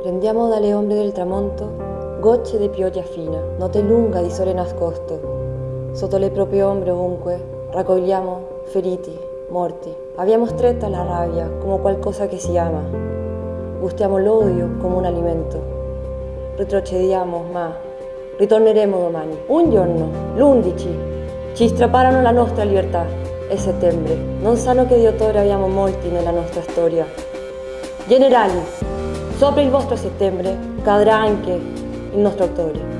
Prendiamo dalle ombre del tramonto gocce di pioggia fina, notte lunga di sole nascosto. Sotto le proprie ombre ovunque raccogliamo feriti, morti. Abbiamo stretta la rabbia come qualcosa che si ama. Gustiamo l'odio come un alimento. Retrocediamo, ma ritorneremo domani. Un giorno, l'11, ci strapparono la nostra libertà. È settembre. Non sanno che di ottobre abbiamo molti nella nostra storia. Generali, sopra il vostro settembre cadrà anche il nostro.